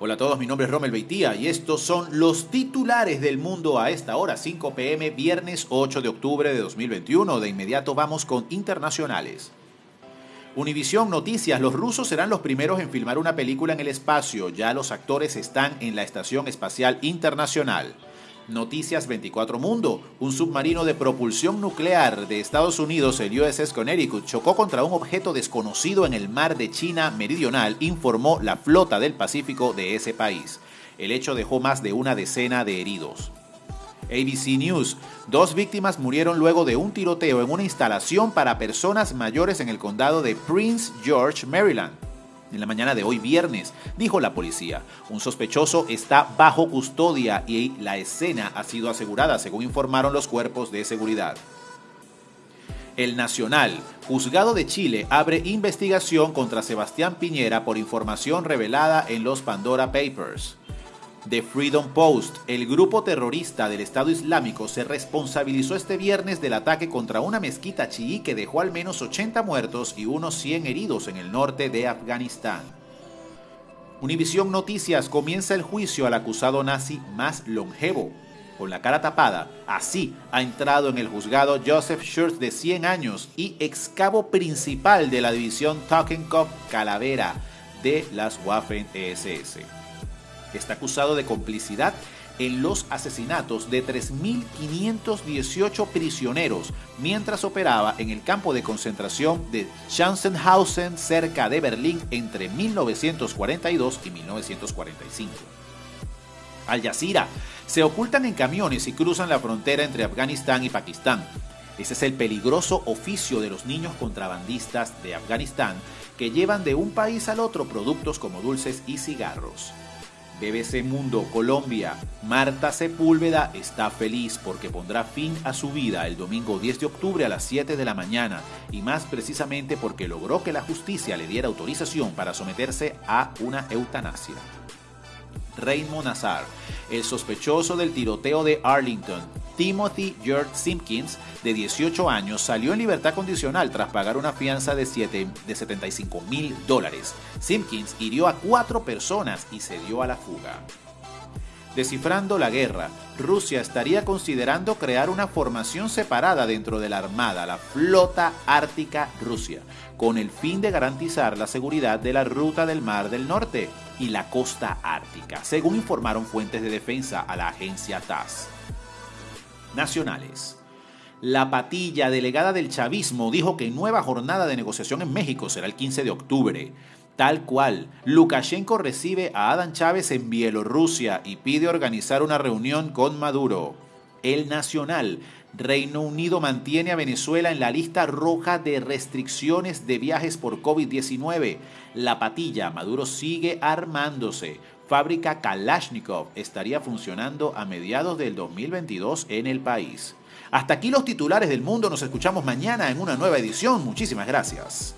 Hola a todos, mi nombre es Romel Beitía y estos son los titulares del mundo a esta hora, 5 pm, viernes 8 de octubre de 2021. De inmediato vamos con internacionales. Univisión Noticias, los rusos serán los primeros en filmar una película en el espacio, ya los actores están en la Estación Espacial Internacional. Noticias 24 Mundo. Un submarino de propulsión nuclear de Estados Unidos, el USS Connecticut, chocó contra un objeto desconocido en el mar de China Meridional, informó la flota del Pacífico de ese país. El hecho dejó más de una decena de heridos. ABC News. Dos víctimas murieron luego de un tiroteo en una instalación para personas mayores en el condado de Prince George, Maryland en la mañana de hoy viernes, dijo la policía. Un sospechoso está bajo custodia y la escena ha sido asegurada, según informaron los cuerpos de seguridad. El Nacional, juzgado de Chile, abre investigación contra Sebastián Piñera por información revelada en los Pandora Papers. The Freedom Post, el grupo terrorista del Estado Islámico, se responsabilizó este viernes del ataque contra una mezquita chií que dejó al menos 80 muertos y unos 100 heridos en el norte de Afganistán. Univisión Noticias comienza el juicio al acusado nazi más longevo. Con la cara tapada, así ha entrado en el juzgado Joseph Schurz de 100 años y excavo principal de la división Totenkopf Calavera de las Waffen-SS está acusado de complicidad en los asesinatos de 3.518 prisioneros mientras operaba en el campo de concentración de Schanzenhausen cerca de Berlín entre 1942 y 1945. Al Jazeera se ocultan en camiones y cruzan la frontera entre Afganistán y Pakistán. Ese es el peligroso oficio de los niños contrabandistas de Afganistán que llevan de un país al otro productos como dulces y cigarros. BBC Mundo Colombia, Marta Sepúlveda está feliz porque pondrá fin a su vida el domingo 10 de octubre a las 7 de la mañana. Y más precisamente porque logró que la justicia le diera autorización para someterse a una eutanasia. Raymond Nazar, el sospechoso del tiroteo de Arlington, Timothy George Simpkins, de 18 años, salió en libertad condicional tras pagar una fianza de, 7, de 75 mil dólares. Simpkins hirió a cuatro personas y se dio a la fuga. Descifrando la guerra, Rusia estaría considerando crear una formación separada dentro de la Armada, la Flota Ártica Rusia, con el fin de garantizar la seguridad de la ruta del Mar del Norte y la costa ártica, según informaron fuentes de defensa a la agencia TASS nacionales. La patilla delegada del chavismo dijo que nueva jornada de negociación en México será el 15 de octubre. Tal cual, Lukashenko recibe a Adán Chávez en Bielorrusia y pide organizar una reunión con Maduro. El Nacional, Reino Unido mantiene a Venezuela en la lista roja de restricciones de viajes por COVID-19. La patilla, Maduro sigue armándose fábrica Kalashnikov estaría funcionando a mediados del 2022 en el país. Hasta aquí los titulares del mundo, nos escuchamos mañana en una nueva edición. Muchísimas gracias.